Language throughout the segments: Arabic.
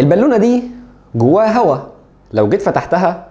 البالونة دي جواها هواء لو جيت فتحتها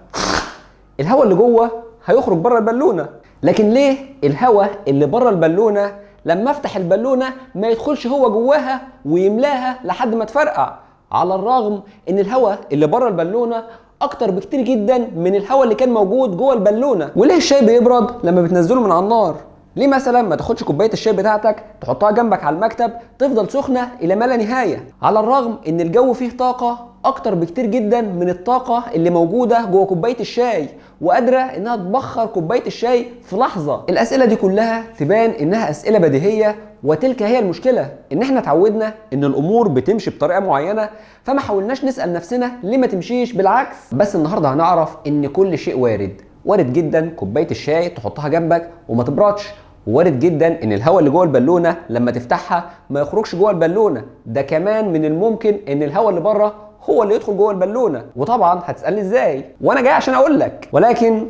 الهواء اللي جوه هيخرج بره البالونة. لكن ليه الهواء اللي بره البالونة لما افتح البالونة ما يدخلش هو جواها ويملاها لحد ما تفرقع؟ على الرغم إن الهواء اللي بره البالونة أكتر بكتير جدا من الهواء اللي كان موجود جوه البالونة. وليه الشاي بيبرد لما بتنزله من على النار؟ ليه مثلا ما تاخدش كوباية الشاي بتاعتك تحطها جنبك على المكتب تفضل سخنة إلى ما لا نهاية. على الرغم إن الجو فيه طاقة أكتر بكتير جدا من الطاقة اللي موجودة جوه كوباية الشاي وقادرة إنها تبخر كوباية الشاي في لحظة. الأسئلة دي كلها تبان إنها أسئلة بديهية وتلك هي المشكلة إن إحنا اتعودنا إن الأمور بتمشي بطريقة معينة فما حاولناش نسأل نفسنا ليه ما تمشيش بالعكس. بس النهارده هنعرف إن كل شيء وارد. وارد جدا كوباية الشاي تحطها جنبك وما تبردش. وارد جدا إن الهواء اللي جوه البالونة لما تفتحها ما يخرجش جوه البالونة. ده كمان من الممكن إن الهواء اللي بره هو اللي يدخل جوه البالونة. وطبعا هتسألني إزاي؟ وأنا جاي عشان أقول لك. ولكن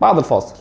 بعد الفاصل.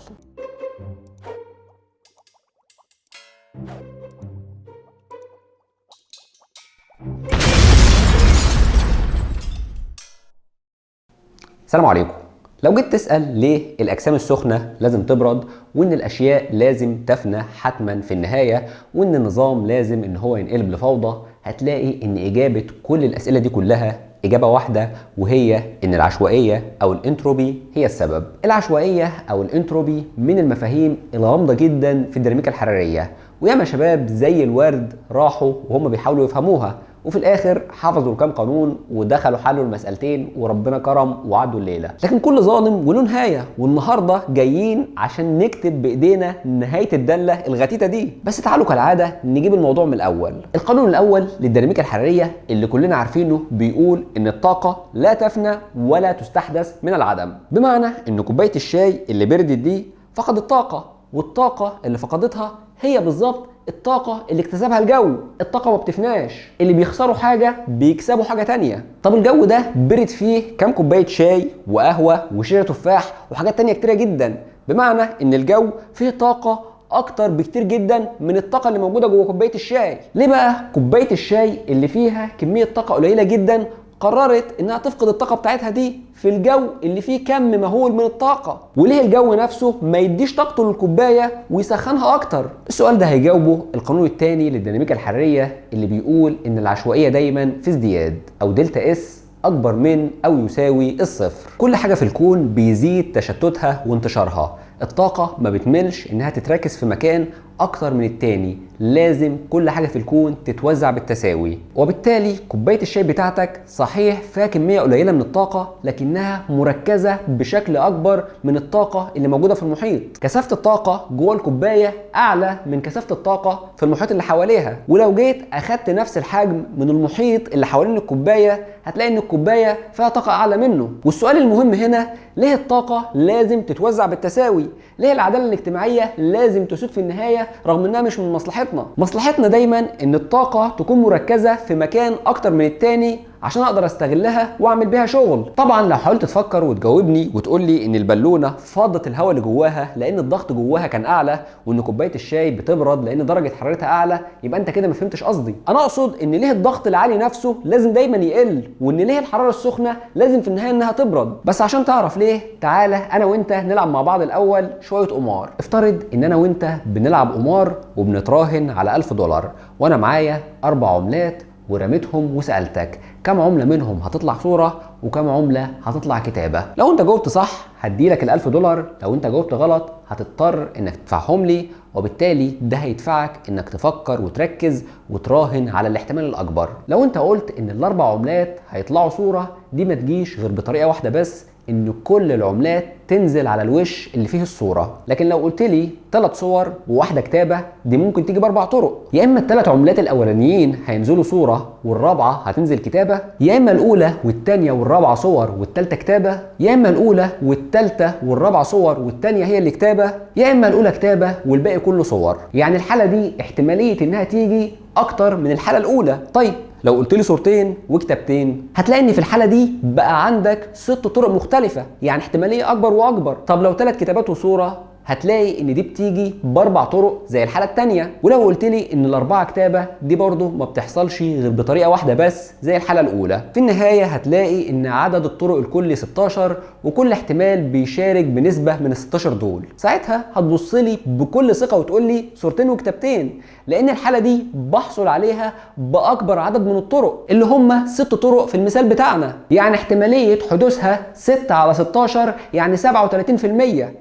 السلام عليكم. لو جيت تسأل ليه الأجسام السخنة لازم تبرد وإن الأشياء لازم تفنى حتما في النهاية وإن النظام لازم إن هو ينقلب لفوضى هتلاقي إن إجابة كل الأسئلة دي كلها إجابة واحدة وهي إن العشوائية أو الإنتروبي هي السبب. العشوائية أو الإنتروبي من المفاهيم الغامضة جدا في الديناميكا الحرارية وياما شباب زي الورد راحوا وهم بيحاولوا يفهموها وفي الآخر حفظوا الكام قانون ودخلوا حلوا المسألتين وربنا كرم وعدوا الليلة. لكن كل ظالم وله نهايه والنهاردة جايين عشان نكتب بإيدينا نهاية الداله الغتيتة دي. بس تعالوا كالعادة نجيب الموضوع من الأول. القانون الأول للديناميكا الحرارية اللي كلنا عارفينه بيقول إن الطاقة لا تفنى ولا تستحدث من العدم. بمعنى إن كوباية الشاي اللي بردت دي فقدت طاقة والطاقة اللي فقدتها هي بالظبط الطاقة اللي اكتسبها الجو الطاقة ما بتفناش. اللي بيخسروا حاجة بيكسبوا حاجة تانية. طب الجو ده برد فيه كام كوباية شاي وقهوة وشيرة تفاح وحاجات تانية كتيرة جدا. بمعنى إن الجو فيه طاقة أكتر بكتير جدا من الطاقة اللي موجودة جوه كوباية الشاي. ليه بقى كوباية الشاي اللي فيها كمية طاقة قليلة جدا قررت إنها تفقد الطاقة بتاعتها دي في الجو اللي فيه كم مهول من الطاقة. وليه الجو نفسه ما يديش طاقته للكوباية ويسخنها أكتر؟ السؤال ده هيجاوبه القانون الثاني للديناميكا الحرارية اللي بيقول إن العشوائية دايما في ازدياد أو delta S أكبر من أو يساوي الصفر. كل حاجة في الكون بيزيد تشتتها وانتشارها. الطاقة ما بتملش إنها تتركز في مكان أكتر من التاني لازم كل حاجة في الكون تتوزع بالتساوي. وبالتالي كوباية الشاي بتاعتك صحيح فيها كمية قليلة من الطاقة لكنها مركزة بشكل أكبر من الطاقة اللي موجودة في المحيط. كثافة الطاقة جوه الكوباية أعلى من كثافة الطاقة في المحيط اللي حواليها. ولو جيت أخدت نفس الحجم من المحيط اللي حوالين الكوباية هتلاقي إن الكوباية فيها طاقة أعلى منه. والسؤال المهم هنا ليه الطاقة لازم تتوزع بالتساوي؟ ليه العدالة الاجتماعية لازم تسود في النهاية رغم إنها مش من مصلحتنا. مصلحتنا دايما إن الطاقة تكون مركزة في مكان أكتر من التاني عشان أقدر استغلها واعمل بيها شغل. طبعا لو حاولت تفكر وتجاوبني وتقول لي إن البالونة فاضت الهواء اللي جواها لأن الضغط جواها كان أعلى وإن كوباية الشاي بتبرد لأن درجة حرارتها أعلى يبقى أنت كده ما فهمتش قصدي. أنا أقصد إن ليه الضغط العالي نفسه لازم دايما يقل وإن ليه الحرارة السخنة لازم في النهاية إنها تبرد. بس عشان تعرف ليه تعالى أنا وأنت نلعب مع بعض الأول شوية قمار. افترض إن أنا وأنت بنلعب قمار وبنتراهن على 1000 دولار وأنا معايا أربع عملات ورميتهم وسألتك. كم عملة منهم هتطلع صورة وكم عملة هتطلع كتابة. لو انت جاوبت صح هديلك ال1000 دولار. لو انت جاوبت غلط هتضطر إنك تدفعهم لي وبالتالي ده هيدفعك إنك تفكر وتركز وتراهن على الاحتمال الأكبر. لو انت قلت إن الأربع عملات هيطلعوا صورة دي ما تجيش غير بطريقة واحدة بس إن كل العملات تنزل على الوش اللي فيه الصورة. لكن لو قلت لي ثلاث صور وواحدة كتابة دي ممكن تيجي بأربع طرق. يا إما الثلاث عملات الأولانيين هينزلوا صورة والرابعة هتنزل كتابة يا إما الأولى والثانيه والرابعة صور والثالثه كتابة يا إما الأولى والثالثه والرابعة صور والثانيه هي اللي كتابة يا إما الأولى كتابة والباقي كله صور. يعني الحالة دي احتمالية إنها تيجي أكتر من الحالة الأولى. طيب لو قلت لي صورتين وكتابتين هتلاقي إن في الحالة دي بقى عندك ست طرق مختلفة يعني احتمالية أكبر وأكبر. طب لو ثلاث كتابات وصورة هتلاقي إن دي بتيجي بأربع طرق زي الحالة الثانية ولو قلت لي إن الأربعة كتابة دي برضه ما بتحصلش غير بطريقة واحدة بس زي الحالة الأولى. في النهاية هتلاقي إن عدد الطرق الكلي 16 وكل احتمال بيشارك بنسبة من ال 16 دول. ساعتها هتبص لي بكل ثقة وتقول لي صورتين وكتابتين لأن الحالة دي بحصل عليها بأكبر عدد من الطرق اللي هم ست طرق في المثال بتاعنا. يعني احتمالية حدوثها 6 على 16 يعني 37%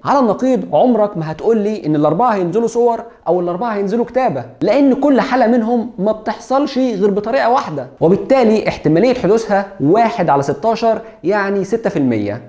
على النقيض عمرك ما هتقول لي إن الأربعة هينزلوا صور أو الأربعة هينزلوا كتابة لأن كل حالة منهم ما بتحصلش غير بطريقة واحدة وبالتالي احتمالية حدوثها 1 على 16 يعني 6%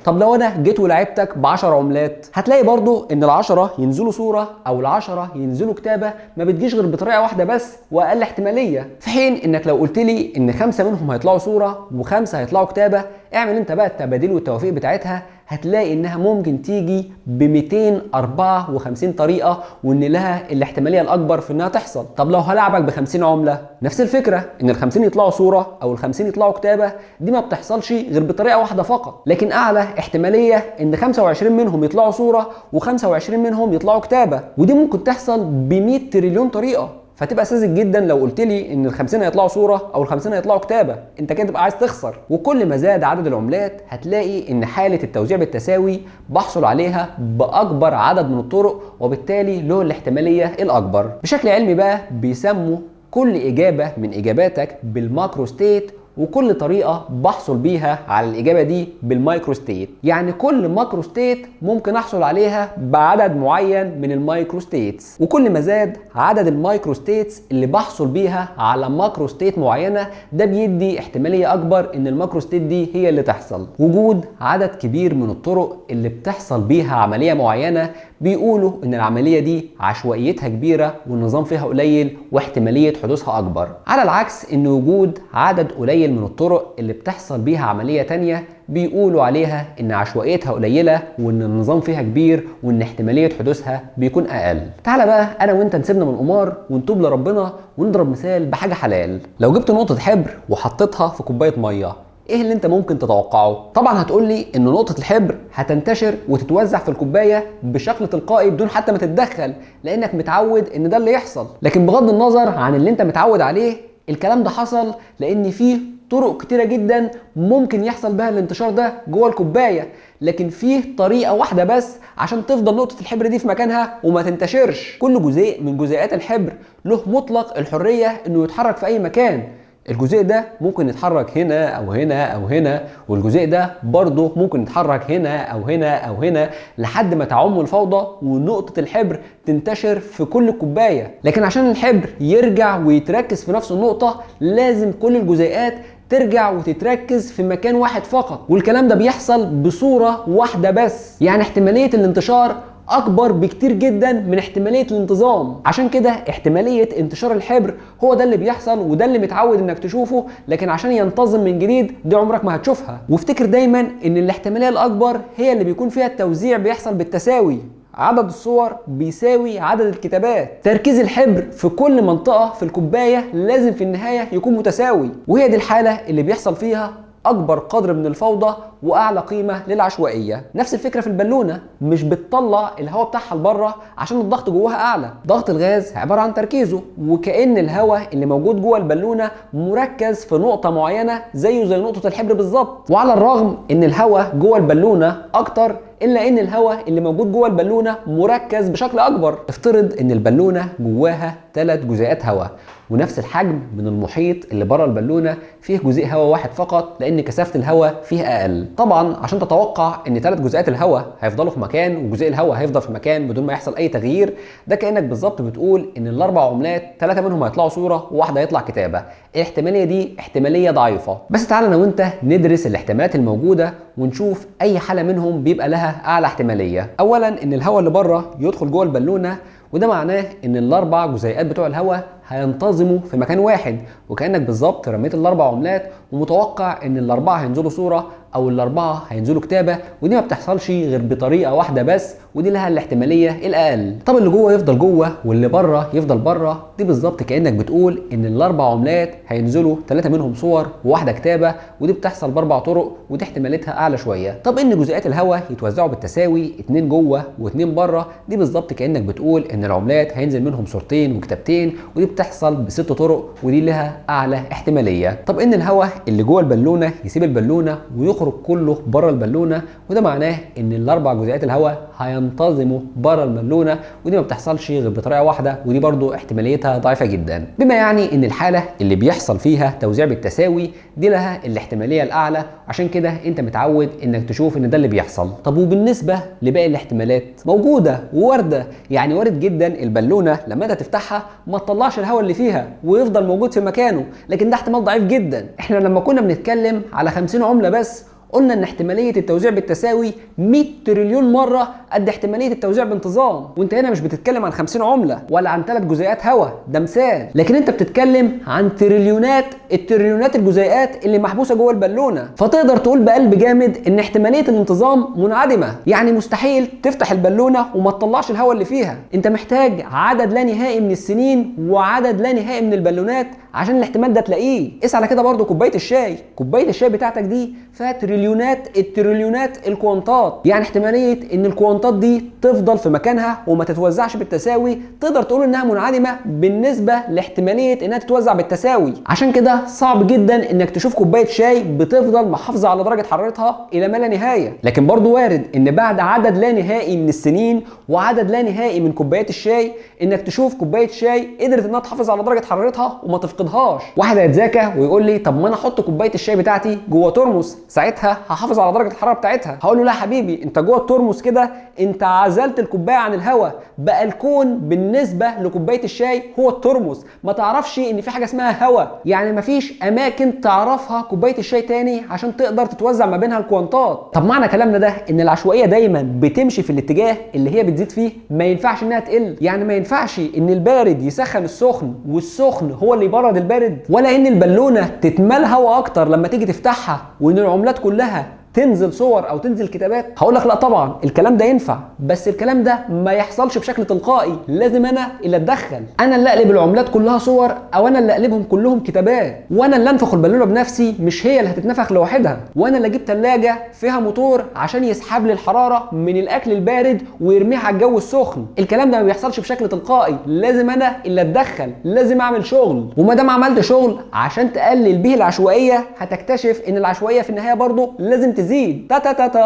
طب لو أنا جيت ولعبتك ب 10 عملات هتلاقي برضو إن ال10 ينزلوا صورة أو ال10 ينزلوا كتابة ما بتجيش غير بطريقة واحدة بس وأقل احتمالية. في حين إنك لو قلت لي إن خمسة منهم هيطلعوا صورة وخمسة هيطلعوا كتابة اعمل أنت بقى التبادل والتوافيق بتاعتها هتلاقي إنها ممكن تيجي ب 254 طريقة وإن لها الاحتمالية الأكبر في إنها تحصل. طب لو هلعبك ب 50 عملة نفس الفكرة إن ال 50 يطلعوا صورة أو ال 50 يطلعوا كتابة دي ما بتحصلش غير بطريقة واحدة فقط. لكن أعلى احتمالية إن 25 منهم يطلعوا صورة و25 منهم يطلعوا كتابة. ودي ممكن تحصل ب 100 تريليون طريقة. فتبقى ساذج جدا لو قلت لي إن ال 50 هيطلعوا صورة أو ال 50 هيطلعوا كتابة. أنت كده تبقى عايز تخسر. وكل ما زاد عدد العملات هتلاقي إن حالة التوزيع بالتساوي بحصل عليها بأكبر عدد من الطرق وبالتالي له الاحتمالية الأكبر. بشكل علمي بقى بيسموا كل إجابة من إجاباتك بال macrostate وكل طريقة بحصل بيها على الإجابة دي بال microstate يعني كل macrostate ممكن أحصل عليها بعدد معين من ال microstates وكل ما زاد عدد ال microstates اللي بحصل بيها على macrostate معينة ده بيدي احتمالية أكبر إن ال macrostate دي هي اللي تحصل. وجود عدد كبير من الطرق اللي بتحصل بيها عملية معينة بيقولوا إن العملية دي عشوائيتها كبيرة والنظام فيها قليل واحتمالية حدوثها أكبر. على العكس إن وجود عدد قليل من الطرق اللي بتحصل بيها عملية تانية بيقولوا عليها إن عشوائيتها قليلة وإن النظام فيها كبير وإن احتمالية حدوثها بيكون أقل. تعالى بقى أنا وأنت نسيبنا من القمار ونتوب لربنا ونضرب مثال بحاجة حلال. لو جبت نقطة حبر وحطيتها في كوباية مية إيه اللي انت ممكن تتوقعه؟ طبعا هتقول لي إن نقطة الحبر هتنتشر وتتوزع في الكوباية بشكل تلقائي بدون حتى ما تتدخل لأنك متعود إن ده اللي يحصل. لكن بغض النظر عن اللي انت متعود عليه الكلام ده حصل لأن فيه طرق كتيرة جدا ممكن يحصل بها الانتشار ده جوه الكوباية. لكن فيه طريقة واحدة بس عشان تفضل نقطة الحبر دي في مكانها وما تنتشرش. كل جزيء من جزيئات الحبر له مطلق الحرية إنه يتحرك في أي مكان. الجزيء ده ممكن يتحرك هنا أو هنا أو هنا والجزيء ده برضه ممكن يتحرك هنا أو هنا أو هنا لحد ما تعم الفوضى ونقطة الحبر تنتشر في كل الكوباية. لكن عشان الحبر يرجع ويتركز في نفس النقطة لازم كل الجزيئات ترجع وتتركز في مكان واحد فقط. والكلام ده بيحصل بصورة واحدة بس. يعني احتمالية الانتشار أكبر بكتير جدا من احتمالية الانتظام. عشان كده احتمالية انتشار الحبر هو ده اللي بيحصل وده اللي متعود إنك تشوفه لكن عشان ينتظم من جديد دي عمرك ما هتشوفها. وافتكر دايما إن الاحتمالية الأكبر هي اللي بيكون فيها التوزيع بيحصل بالتساوي. عدد الصور بيساوي عدد الكتابات. تركيز الحبر في كل منطقة في الكوباية لازم في النهاية يكون متساوي وهي دي الحالة اللي بيحصل فيها أكبر قدر من الفوضى وأعلى قيمة للعشوائية. نفس الفكرة في البالونة مش بتطلع الهواء بتاعها لبره عشان الضغط جواها أعلى. ضغط الغاز عبارة عن تركيزه وكأن الهواء اللي موجود جوه البالونة مركز في نقطة معينة زيه زي نقطة الحبر بالظبط. وعلى الرغم إن الهواء جوه البالونة أكتر إلا إن الهواء اللي موجود جوه البالونة مركز بشكل أكبر. افترض إن البالونة جواها ثلاث جزيئات هواء. ونفس الحجم من المحيط اللي بره البالونة فيه جزيء هواء واحد فقط لأن كثافة الهواء فيه أقل. طبعا عشان تتوقع إن ثلاث جزيئات الهواء هيفضلوا في مكان وجزيء الهواء هيفضل في مكان بدون ما يحصل أي تغيير ده كأنك بالظبط بتقول إن الأربع عملات ثلاثة منهم هيطلعوا صورة وواحدة هيطلع كتابة. الاحتمالية دي احتمالية ضعيفة. بس تعالى أنا وأنت ندرس الاحتمالات الموجودة ونشوف أي حالة منهم بيبقى لها أعلى احتمالية. اولا إن الهواء اللي بره يدخل جوه البالونة وده معناه إن الأربع جزيئات بتوع الهواء هينتظموا في مكان واحد وكأنك بالظبط رميت الأربع عملات ومتوقع إن الأربعة هينزلوا صورة أو الأربعة هينزلوا كتابة ودي ما بتحصلش غير بطريقة واحدة بس ودي لها الاحتمالية الأقل. طب اللي جوه يفضل جوه واللي بره يفضل بره دي بالظبط كأنك بتقول إن الأربع عملات هينزلوا ثلاثة منهم صور وواحدة كتابة ودي بتحصل بأربع طرق ودي احتماليتها أعلى شوية. طب إن جزيئات الهواء يتوزعوا بالتساوي اتنين جوه واتنين بره دي بالظبط كأنك بتقول إن العملات هينزل منهم صورتين وكتابتين ودي بتحصل بست طرق ودي لها أعلى احتمالية. طب إن الهواء اللي جوه البالونة يسيب البالونة ويخرج كله بره البالونه وده معناه إن الأربع جزيئات الهواء هينتظموا بره البالونه ودي ما بتحصلش غير بطريقة واحدة ودي برضو احتماليتها ضعيفة جدا. بما يعني إن الحالة اللي بيحصل فيها توزيع بالتساوي دي لها الاحتمالية الأعلى عشان كده أنت متعود إنك تشوف إن ده اللي بيحصل. طب وبالنسبة لباقي الاحتمالات؟ موجودة وواردة يعني وارد جدا البالونه لما أنت تفتحها ما تطلعش الهواء اللي فيها ويفضل موجود في مكانه لكن ده احتمال ضعيف جدا. إحنا لما كنا بنتكلم على 50 عملة بس قلنا إن احتمالية التوزيع بالتساوي 100 تريليون مرة قد احتمالية التوزيع بانتظام. وانت هنا مش بتتكلم عن 50 عملة ولا عن ثلاث جزيئات هواء ده مثال. لكن انت بتتكلم عن تريليونات التريليونات الجزيئات اللي محبوسة جوه البالونة. فتقدر تقول بقلب جامد إن احتمالية الانتظام منعدمة. يعني مستحيل تفتح البالونة وما تطلعش الهواء اللي فيها. انت محتاج عدد لا نهائي من السنين وعدد لا نهائي من البالونات عشان الاحتمال ده تلاقيه. قيس على كده برضو كوباية الشاي. كوباية الشاي بتاعتك دي فيها تريليونات التريليونات الكوانتات. يعني احتمالية إن الكوانتات دي تفضل في مكانها وما تتوزعش بالتساوي تقدر تقول إنها منعدمة بالنسبة لاحتمالية إنها تتوزع بالتساوي. عشان كده صعب جدا إنك تشوف كوباية شاي بتفضل محافظة على درجة حرارتها إلى ما لا نهاية. لكن برضو وارد إن بعد عدد لا نهائي من السنين وعدد لا نهائي من كوبايات الشاي إنك تشوف كوباية شاي قدرت إنها تحافظ على درجة حرارتها وما تفقدهاش. واحد هيتذاكى ويقول لي طب ما أنا أحط كوباية الشاي بتاعتي جوه ترمس ساعتها هحافظ على درجة الحرارة بتاعتها. هقول له لا حبيبي أنت جوه الترمس كده انت عزلت الكوباية عن الهواء بقى الكون بالنسبة لكوباية الشاي هو الترمس. ما تعرفش ان في حاجة اسمها هواء يعني مفيش أماكن تعرفها كوباية الشاي تاني عشان تقدر تتوزع ما بينها الكوانتات. طب معنى كلامنا ده إن العشوائية دايما بتمشي في الاتجاه اللي هي بتزيد فيه؟ ما ينفعش إنها تقل. يعني ما ينفعش إن البارد يسخن السخن والسخن هو اللي يبرد البارد ولا إن البالونة تتمال هواء أكتر لما تيجي تفتحها وإن العملات كلها تنزل صور أو تنزل كتابات؟ هقول لك لا طبعا الكلام ده ينفع بس الكلام ده ما يحصلش بشكل تلقائي لازم أنا اللي أتدخل. أنا اللي أقلب العملات كلها صور أو أنا اللي أقلبهم كلهم كتابات. وأنا اللي أنفخ البالونة بنفسي مش هي اللي هتتنفخ لوحدها. وأنا اللي أجيب ثلاجه فيها موتور عشان يسحب لي الحرارة من الأكل البارد ويرميها على الجو السخن. الكلام ده ما بيحصلش بشكل تلقائي. لازم أنا اللي أتدخل لازم أعمل شغل. وما دام عملت شغل عشان تقلل به العشوائية هتكتشف إن العشوائية في النهاية برضه لازم تزيد. تا تا تا تا.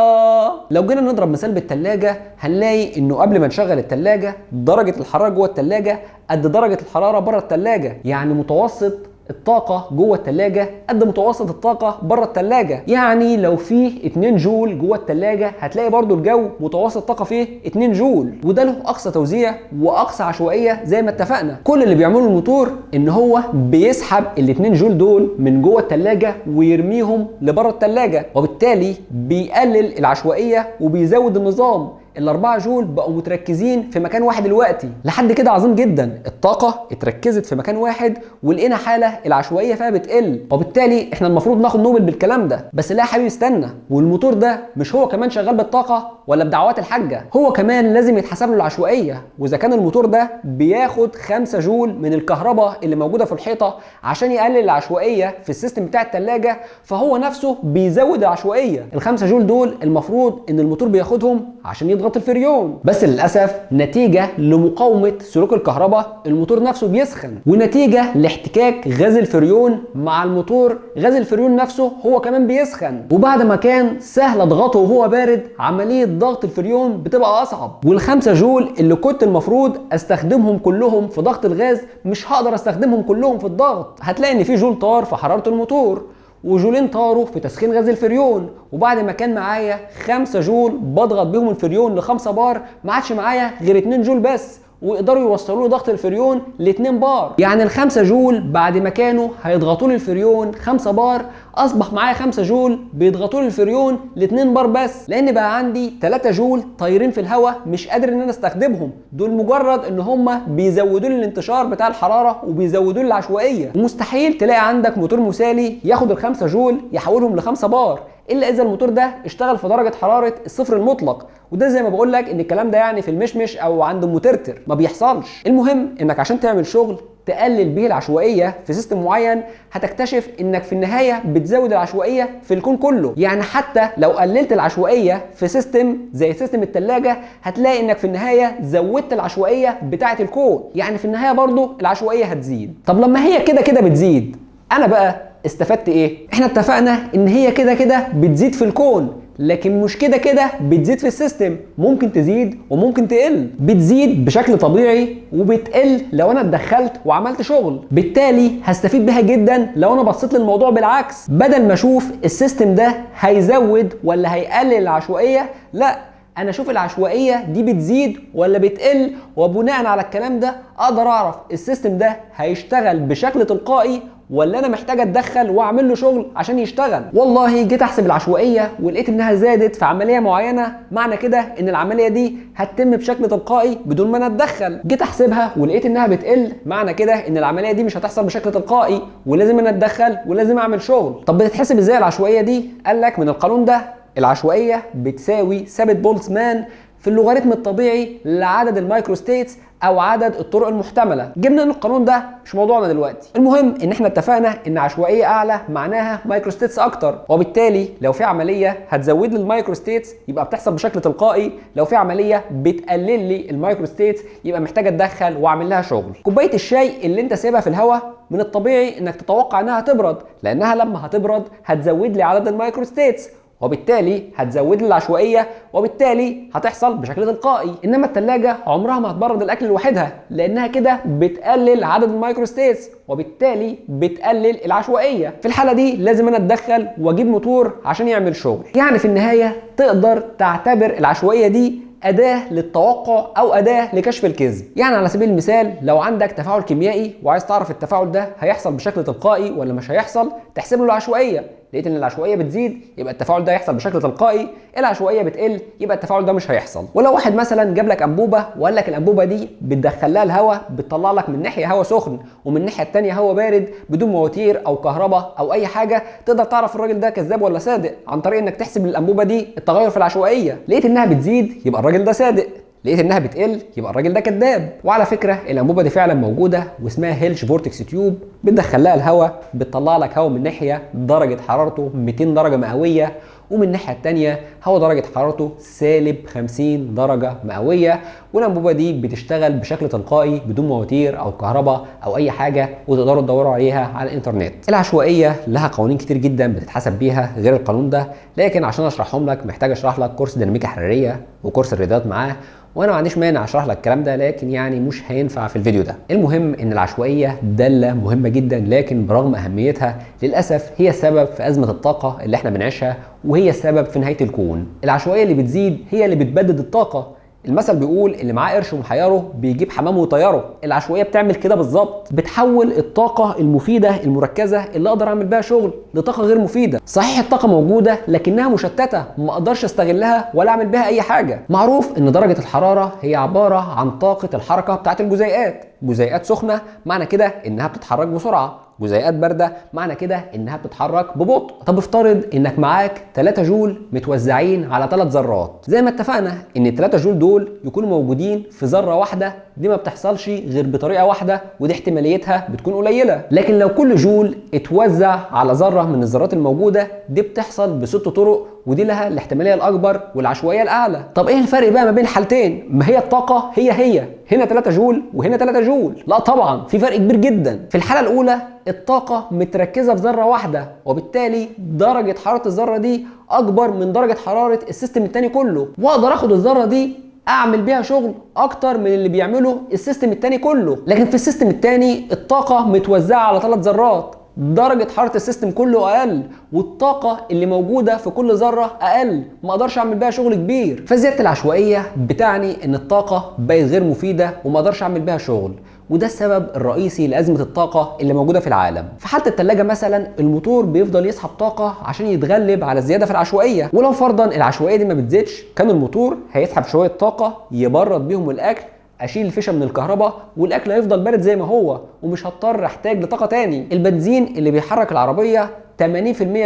لو جينا نضرب مثال بالثلاجه هنلاقي إنه قبل ما نشغل الثلاجه درجة الحرارة جوه الثلاجه قد درجة الحرارة بره الثلاجه يعني متوسط الطاقة جوه التلاجة قد متوسط الطاقة بره التلاجة. يعني لو فيه 2 جول جوه التلاجة هتلاقي برضو الجو متوسط الطاقة فيه 2 جول. وده له أقصى توزيع وأقصى عشوائية زي ما اتفقنا. كل اللي بيعمله الموتور إن هو بيسحب ال 2 جول دول من جوه التلاجة ويرميهم لبره التلاجة وبالتالي بيقلل العشوائية وبيزود النظام. الأربعة جول بقوا متركزين في مكان واحد دلوقتي. لحد كده عظيم جدا. الطاقة اتركزت في مكان واحد ولقينا حالة العشوائية فيها بتقل. وبالتالي إحنا المفروض ناخد نوبل بالكلام ده. بس لا يا حبيبي استنى. والموتور ده مش هو كمان شغال بالطاقة ولا بدعوات الحاجة؟ هو كمان لازم يتحسب له العشوائية. وإذا كان الموتور ده بياخد 5 جول من الكهرباء اللي موجودة في الحيطة عشان يقلل العشوائية في ال system بتاع التلاجة فهو نفسه بيزود العشوائية. الخمسة جول دول المفروض إن الموتور بياخدهم عشان يضغط الفريون. بس للأسف نتيجة لمقاومة سلوك الكهرباء الموتور نفسه بيسخن. ونتيجة لاحتكاك غاز الفريون مع الموتور غاز الفريون نفسه هو كمان بيسخن. وبعد ما كان سهل اضغطه وهو بارد عملية ضغط الفريون بتبقى أصعب. والخمسة جول اللي كنت المفروض أستخدمهم كلهم في ضغط الغاز مش هقدر أستخدمهم كلهم في الضغط. هتلاقي إن في جول طار في حرارة الموتور. وجولين طاروا في تسخين غاز الفريون. وبعد ما كان معايا 5 جول بضغط بيهم الفريون ل 5 بار ما عادش معايا غير 2 جول بس. ويقدروا يوصلوا له ضغط الفريون ل 2 بار. يعني ال 5 جول بعد ما كانوا هيضغطوا لي الفريون 5 بار أصبح معايا 5 جول بيضغطوا لي الفريون ل 2 بار بس. لأن بقى عندي 3 جول طايرين في الهواء مش قادر إن أنا أستخدمهم. دول مجرد إن هم بيزودوا لي الانتشار بتاع الحرارة وبيزودوا لي العشوائية. ومستحيل تلاقي عندك موتور مثالي ياخد ال 5 جول يحولهم ل 5 بار. إلا إذا الموتور ده اشتغل في درجة حرارة الصفر المطلق. وده زي ما بقول لك إن الكلام ده يعني في المشمش أو عند المترتر ما بيحصلش. المهم إنك عشان تعمل شغل تقلل به العشوائية في system معين هتكتشف إنك في النهاية بتزود العشوائية في الكون كله. يعني حتى لو قللت العشوائية في system زي system الثلاجه هتلاقي إنك في النهاية زودت العشوائية بتاعة الكون. يعني في النهاية برضو العشوائية هتزيد. طب لما هي كده كده بتزيد أنا بقى استفدت إيه؟ إحنا اتفقنا ان هي كده كده بتزيد في الكون لكن مش كده كده بتزيد في ال system. ممكن تزيد وممكن تقل. بتزيد بشكل طبيعي وبتقل لو أنا اتدخلت وعملت شغل. بالتالي هستفيد بيها جدا لو أنا بصيت للموضوع بالعكس. بدل ما أشوف ال system ده هيزود ولا هيقلل العشوائية لا أنا أشوف العشوائية دي بتزيد ولا بتقل. وبناء على الكلام ده أقدر أعرف السيستم ده هيشتغل بشكل تلقائي ولا أنا محتاج أتدخل وأعمل له شغل عشان يشتغل. والله جيت أحسب العشوائية ولقيت إنها زادت في عملية معينة معنى كده إن العملية دي هتتم بشكل تلقائي بدون ما أنا أتدخل. جيت أحسبها ولقيت إنها بتقل معنى كده إن العملية دي مش هتحصل بشكل تلقائي ولازم أنا أتدخل ولازم أعمل شغل. طب بتتحسب إزاي العشوائية دي؟ قال لك من القانون ده العشوائية بتساوي ثابت بولتزمان في اللوغاريتم الطبيعي لعدد ال microstates أو عدد الطرق المحتملة. جبنا إن القانون ده مش موضوعنا دلوقتي. المهم إن إحنا اتفقنا إن عشوائية أعلى معناها microstates أكتر. وبالتالي لو في عملية هتزود لي ال microstates يبقى بتحصل بشكل تلقائي. لو في عملية بتقلل لي ال microstates يبقى محتاج أتدخل وأعمل لها شغل. كوباية الشاي اللي أنت سايبها في الهواء من الطبيعي إنك تتوقع إنها تبرد لأنها لما هتبرد هتزود لي عدد ال microstates وبالتالي هتزود العشوائية وبالتالي هتحصل بشكل تلقائي. إنما الثلاجه عمرها ما هتبرد الأكل لوحدها لأنها كده بتقلل عدد ال microstates وبالتالي بتقلل العشوائية. في الحالة دي لازم أنا أتدخل وأجيب موتور عشان يعمل شغل. يعني في النهاية تقدر تعتبر العشوائية دي أداة للتوقع أو أداة لكشف الكذب. يعني على سبيل المثال لو عندك تفاعل كيميائي وعايز تعرف التفاعل ده هيحصل بشكل تلقائي ولا مش هيحصل تحسب له العشوائية. لقيت إن العشوائية بتزيد يبقى التفاعل ده يحصل بشكل تلقائي العشوائية بتقل يبقى التفاعل ده مش هيحصل. ولو واحد مثلا جاب لك أنبوبة وقال لك الأنبوبة دي بتدخل لها الهواء بتطلع لك من ناحية هواء سخن ومن الناحيه الثانية هواء بارد بدون مواتير أو كهرباء أو أي حاجة تقدر تعرف الراجل ده كذاب ولا صادق عن طريق إنك تحسب للانبوبه دي التغير في العشوائية. لقيت إنها بتزيد يبقى الراجل ده صادق. لقيت إنها بتقل يبقى الراجل ده كذاب. وعلى فكرة الأنبوبة دي فعلا موجودة واسمها Hilsch vortex tube. بتدخل لها الهواء بتطلع لك هواء من ناحية درجة حرارته 200 درجة مئوية ومن الناحية الثانية هواء درجة حرارته سالب 50 درجة مئوية. والأنبوبة دي بتشتغل بشكل تلقائي بدون مواتير أو كهرباء أو أي حاجة وتقدروا تدوروا عليها على الإنترنت. العشوائية لها قوانين كتير جدا بتتحسب بيها غير القانون ده لكن عشان أشرحهم لك محتاج أشرح لك كورس ديناميكا حرارية وكورس الرياضيات معاه. وأنا ما عنديش مانع اشرح لك الكلام ده لكن يعني مش هينفع في الفيديو ده. المهم إن العشوائية دالة مهمة جدا لكن برغم أهميتها للأسف هي سبب في أزمة الطاقة اللي إحنا بنعيشها وهي السبب في نهاية الكون. العشوائية اللي بتزيد هي اللي بتبدد الطاقة. المثل بيقول اللي معاه قرش ومحيره بيجيب حمام ويطيره العشوائية بتعمل كده بالظبط. بتحول الطاقة المفيدة المركزة اللي أقدر أعمل بيها شغل لطاقة غير مفيدة. صحيح الطاقة موجودة لكنها مشتتة ما أقدرش أستغلها ولا أعمل بيها أي حاجة. معروف إن درجة الحرارة هي عبارة عن طاقة الحركة بتاعة الجزيئات. جزيئات سخنة معنى كده إنها بتتحرك بسرعة. جزيئات باردة معنى كده إنها بتتحرك ببطء. طب افترض إنك معاك 3 جول متوزعين على 3 ذرات. زي ما اتفقنا إن ال 3 جول دول يكونوا موجودين في ذرة واحدة دي ما بتحصلش غير بطريقة واحدة ودي احتماليتها بتكون قليلة. لكن لو كل جول اتوزع على ذرة من الذرات الموجودة دي بتحصل بست طرق ودي لها الاحتمالية الأكبر والعشوائية الأعلى. طب إيه الفرق بقى ما بين الحالتين ما هي الطاقة هي هي. هنا 3 جول وهنا 3 جول. لا طبعا في فرق كبير جدا. في الحالة الأولى الطاقة متركزة في ذرة واحدة وبالتالي درجة حرارة الذرة دي أكبر من درجة حرارة ال system الثاني كله. وأقدر آخد الذرة دي أعمل بيها شغل أكتر من اللي بيعمله ال system الثاني كله. لكن في ال system الثاني الطاقة متوزعة على ثلاث ذرات. درجة حرارة ال system كله أقل والطاقة اللي موجودة في كل ذرة أقل ما أقدرش أعمل بيها شغل كبير. فزيادة العشوائية بتعني إن الطاقة بقت غير مفيدة وما أقدرش أعمل بيها شغل وده السبب الرئيسي لأزمة الطاقة اللي موجودة في العالم. في حالة التلاجة مثلا الموتور بيفضل يسحب طاقة عشان يتغلب على الزيادة في العشوائية. ولو فرضا العشوائية دي ما بتزيدش كان الموتور هيسحب شوية طاقة يبرد بيهم الأكل أشيل الفيشة من الكهرباء والأكل هيفضل بارد زي ما هو ومش هضطر أحتاج لطاقة تاني. البنزين اللي بيحرك العربية 80%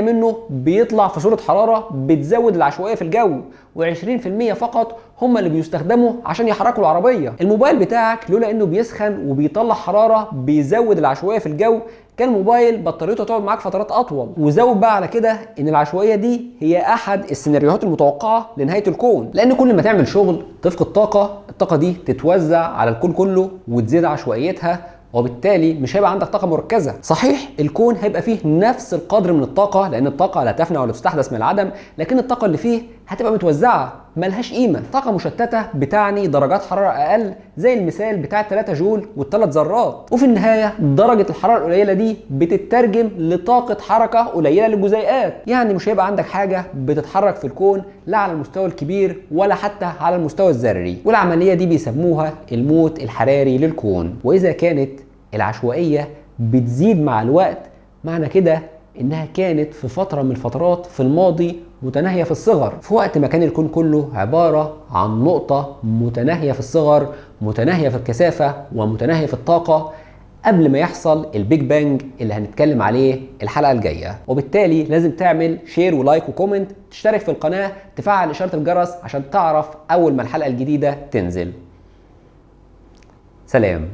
منه بيطلع في صورة حرارة بتزود العشوائية في الجو و20% فقط هم اللي بيستخدموا عشان يحركوا العربية. الموبايل بتاعك لولا إنه بيسخن وبيطلع حرارة بيزود العشوائية في الجو كان الموبايل بطاريته تقعد معاك فترات أطول. وزود بقى على كده إن العشوائية دي هي أحد السيناريوهات المتوقعة لنهاية الكون. لأن كل ما تعمل شغل تفقد طاقة الطاقة دي تتوزع على الكون كله وتزيد عشوائيتها وبالتالي مش هيبقى عندك طاقة مركزة. صحيح الكون هيبقى فيه نفس القدر من الطاقة لأن الطاقة لا تفنى ولا تستحدث من العدم لكن الطاقة اللي فيه هتبقى متوزعة ملهاش قيمة. طاقة مشتتة بتعني درجات حرارة أقل زي المثال بتاع 3 جول والثلاث ذرات. وفي النهاية درجة الحرارة القليلة دي بتترجم لطاقة حركة قليلة للجزيئات. يعني مش هيبقى عندك حاجة بتتحرك في الكون لا على المستوى الكبير ولا حتى على المستوى الذري. والعملية دي بيسموها الموت الحراري للكون. وإذا كانت العشوائية بتزيد مع الوقت معنى كده إنها كانت في فترة من الفترات في الماضي متناهية في الصغر. في وقت ما كان الكون كله عبارة عن نقطة متناهية في الصغر متناهية في الكثافة ومتناهية في الطاقة قبل ما يحصل ال Big Bang اللي هنتكلم عليه الحلقة الجاية. وبالتالي لازم تعمل share و like و comment تشترك في القناة تفعل إشارة الجرس عشان تعرف أول ما الحلقة الجديدة تنزل. سلام.